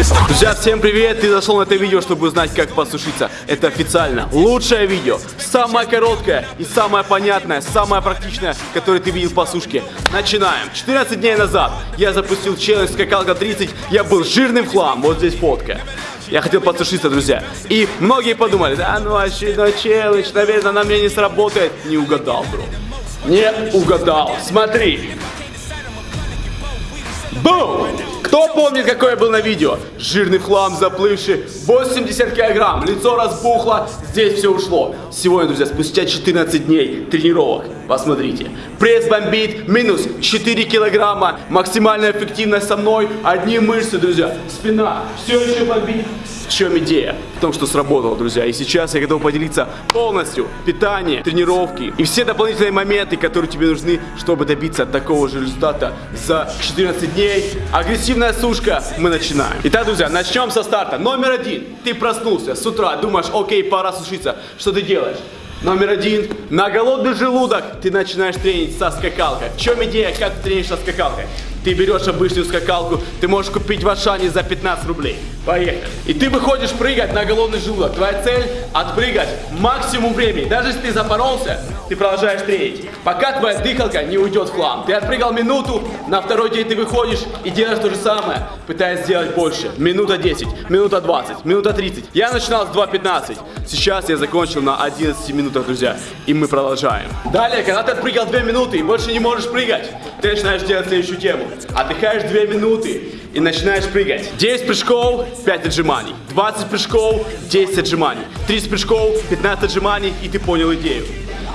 Друзья, всем привет! Ты зашел на это видео, чтобы узнать, как посушиться. Это официально лучшее видео, самое короткое и самое понятное, самое практичное, которое ты видел по сушке. Начинаем. 14 дней назад я запустил челлендж скакалка 30, я был жирным хлам, вот здесь фотка. Я хотел подсушиться, друзья. И многие подумали, да ну очередной челлендж, наверное, на мне не сработает. Не угадал, бро. Не угадал. Смотри. Бум! Кто помнит, какой я был на видео? Жирный хлам, заплывший, 80 килограмм, лицо разбухло, здесь все ушло. Сегодня, друзья, спустя 14 дней тренировок, посмотрите. Пресс бомбит, минус 4 килограмма, максимальная эффективность со мной, одни мышцы, друзья. Спина все еще бомбит. В чем идея? В том, что сработало, друзья. И сейчас я готов поделиться полностью питание, тренировки и все дополнительные моменты, которые тебе нужны, чтобы добиться такого же результата за 14 дней. Агрессивная сушка. Мы начинаем. Итак, друзья, начнем со старта. Номер один. Ты проснулся с утра, думаешь, окей, пора сушиться. Что ты делаешь? Номер один. На голодный желудок ты начинаешь тренить со скакалкой. В чем идея, как ты тренишь со скакалкой? Ты берешь обычную скакалку, ты можешь купить в Ашане за 15 рублей. Поехали. И ты выходишь прыгать на голодный желудок. Твоя цель отпрыгать максимум времени. Даже если ты запоролся, ты продолжаешь тренить. Пока твоя дыхалка не уйдет в хлам. Ты отпрыгал минуту, на второй день ты выходишь и делаешь то же самое, пытаясь сделать больше. Минута 10, минута 20, минута 30. Я начинал с 2.15. Сейчас я закончил на 11 минутах, друзья. И мы продолжаем. Далее, когда ты отпрыгал 2 минуты и больше не можешь прыгать, ты начинаешь делать следующую тему. Отдыхаешь 2 минуты и начинаешь прыгать. 10 прыжков, 5 отжиманий. 20 прыжков, 10 отжиманий. 30 прыжков, 15 отжиманий, и ты понял идею.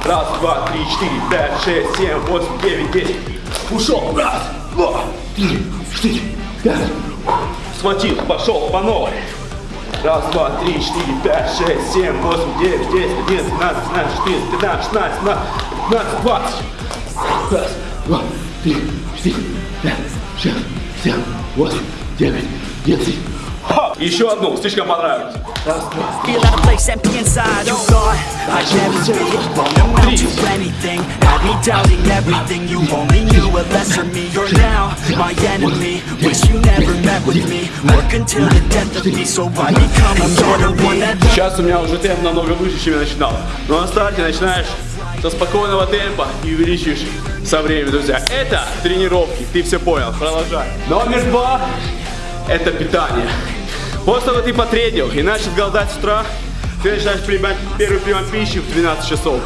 Раз, два, три, четыре, пять, шесть, семь, восемь, девять, десять. Ушел. Раз, два, три, четыре, пять. Схватил, пошел по новой. Раз, два, три, четыре, пять, шесть, семь, восемь, девять, десять, одиннадцать, двенадцать, тринадцать, четырнадцать, пятнадцать, шестнадцать, семнадцать, двадцать. Раз, два, три, четыре, пять, шесть, семь, восемь, девять, десять. Ха! Еще одну, слишком понравилось. Раз, два, Feel out of place, empty inside. You thought I'd never take Won't amount to anything. Had me doubting everything. You only knew a lesser me. You're now my enemy. Wish you never met with me. Work until the death of me, so I become a better one. That Сейчас у меня уже темп намного выше, чем я начинал. Но на старте начинаешь со спокойного темпа и увеличиваешь со временем, друзья. Это тренировки, ты все понял, продолжай. Номер два – это питание. После того, ты потренил и начал голодать с утра, ты начинаешь принимать первый прием пищи в 12 часов.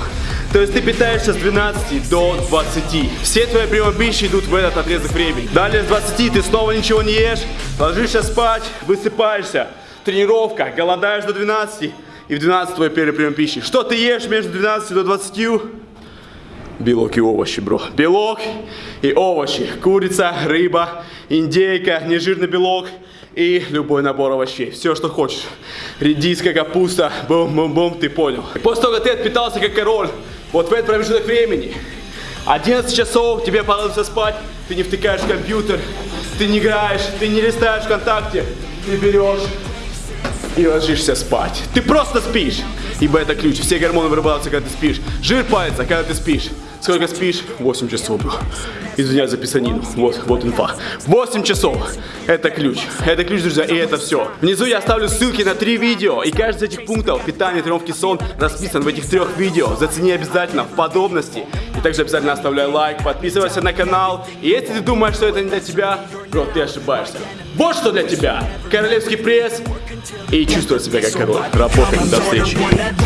То есть ты питаешься с 12 до 20. Все твои приемы пищи идут в этот отрезок времени. Далее с 20 ты снова ничего не ешь, ложишься спать, высыпаешься. Тренировка, голодаешь до 12 и в 12 твой первый прием пищи. Что ты ешь между 12 до 20? Белок и овощи, бро. Белок и овощи. Курица, рыба, индейка, нежирный белок и любой набор овощей. Все, что хочешь. Редиска, капуста, бум-бум-бум, ты понял. После того, как ты отпитался как король, вот в этот промежуток времени, 11 часов тебе понадобится спать, ты не втыкаешь в компьютер, ты не играешь, ты не листаешь ВКонтакте, ты берешь и ложишься спать. Ты просто спишь, ибо это ключ. Все гормоны вырабатываются, когда ты спишь. Жир палится, когда ты спишь. Сколько спишь? 8 часов. Извиняюсь за писанину. Вот, вот инфа. 8 часов. Это ключ. Это ключ, друзья, и это все. Внизу я оставлю ссылки на три видео. И каждый из этих пунктов, питание, тренировки, сон, расписан в этих трех видео. Зацени обязательно в подробности. И также обязательно оставляй лайк, подписывайся на канал. И если ты думаешь, что это не для тебя, бро, ты ошибаешься. Вот что для тебя. Королевский пресс и чувствовать себя как король. Работаем. До встречи. one that